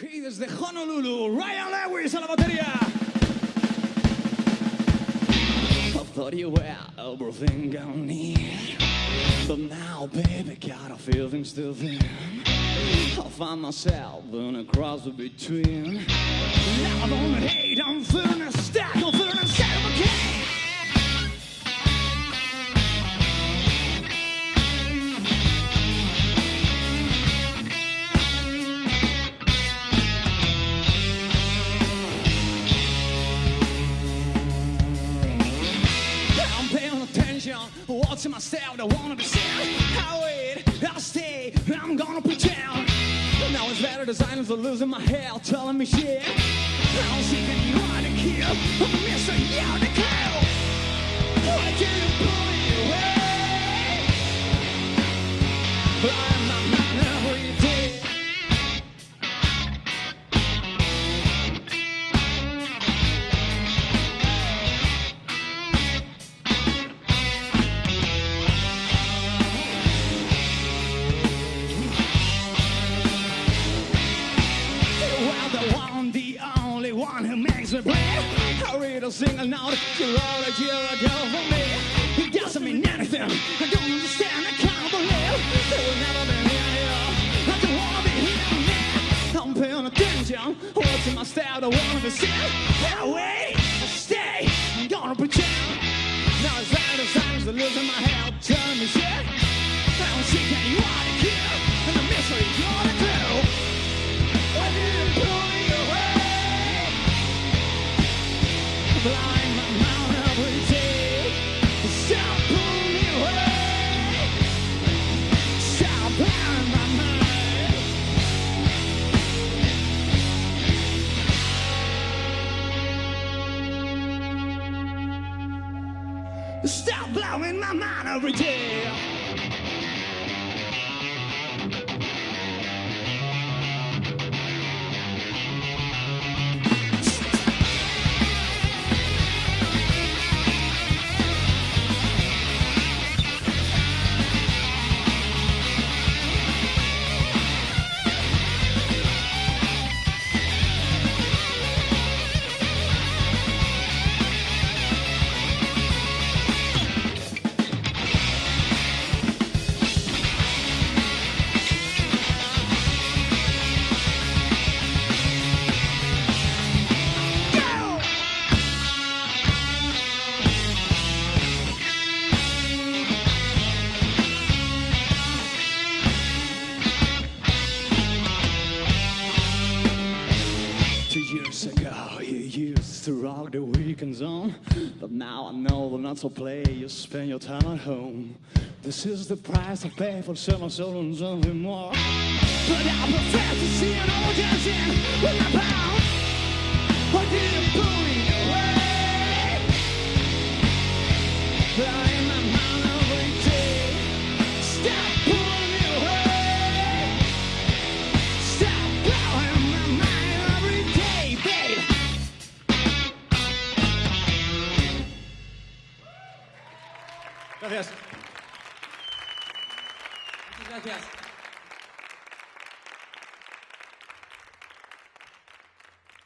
Aquí desde Honolulu, Ryan Lewis a la batería. I thought you were everything I need. But now, baby, got a feeling still thin. I find myself in a cross between. I don't hate, I'm feeling a stack, I'm feeling a stack watching myself, I wanna be seen. I wait, I stay, I'm gonna pretend. Now it's better the silence for losing my head, telling me shit. I don't see you want to kill, I'm missing you play. I read a single note, you wrote a year ago for me. It doesn't mean anything. I don't understand, I can't believe it will never be here. I don't wanna be here. I'm paying attention, watching my style, I wanna be seen. I Stop blowing my mind every day. To rock the weekend zone. But now I know not so play, you spend your time at home. This is the price I pay for selling soul and something more. But I prefer to see an old dancing with my pound. Why did you pull Travessa. Muito obrigado,